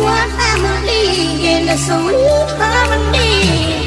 what family in the soul harmony.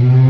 Days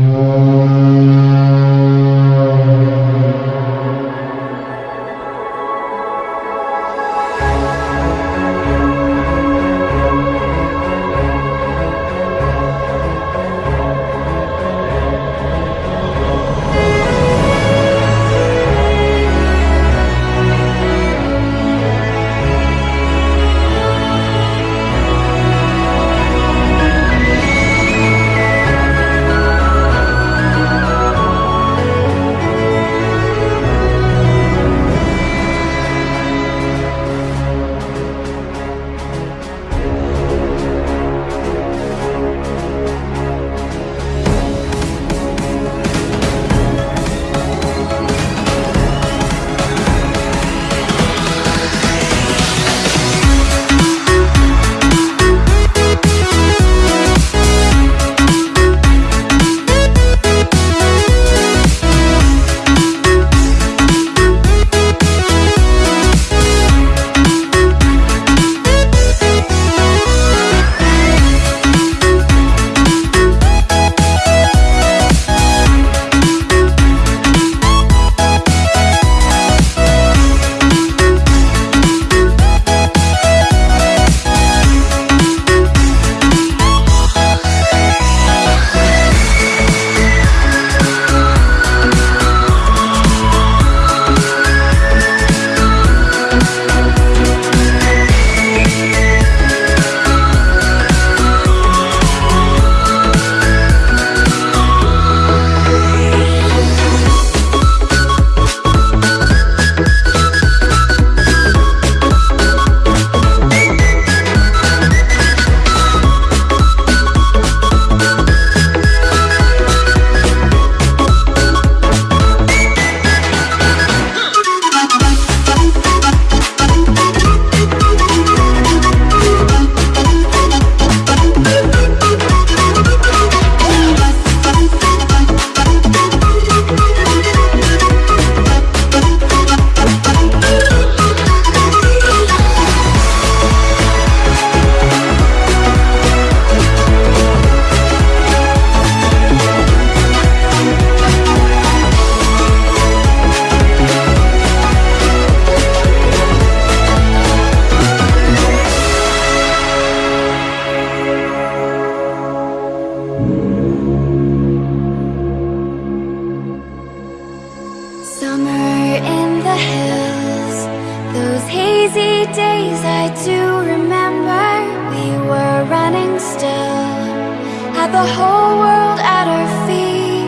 the whole world at our feet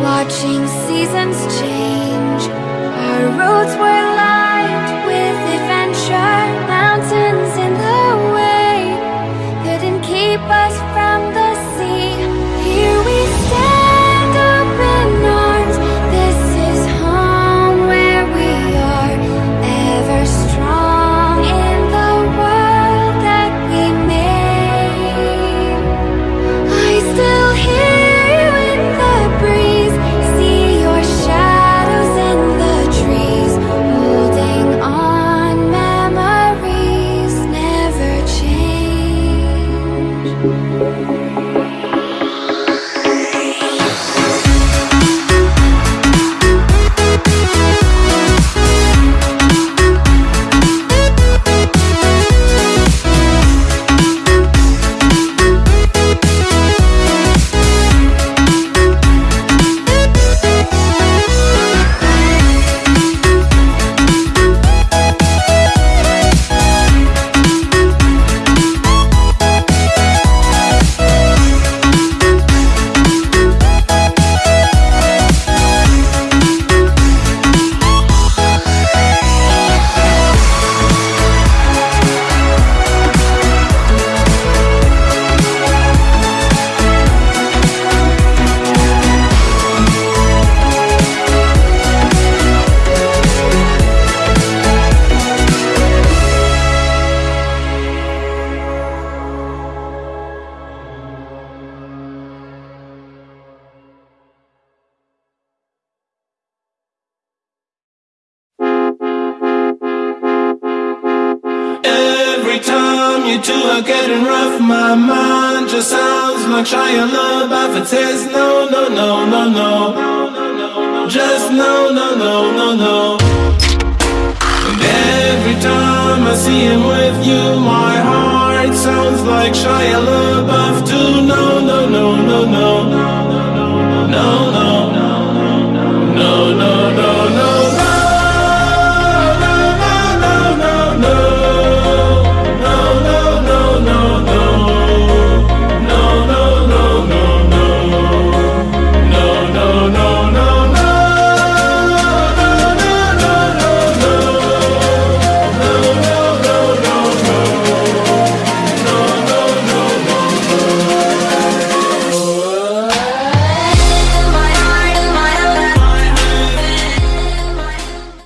Watching seasons change. Our roads were you two are getting rough. My mind just sounds like Shia LaBeouf. It says no, no, no, no, no. Just no, no, no, no, no. And every time I see him with you, my heart sounds like Shia LaBeouf